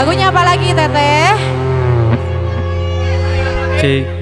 Lagunya apa lagi Teteh? Cik.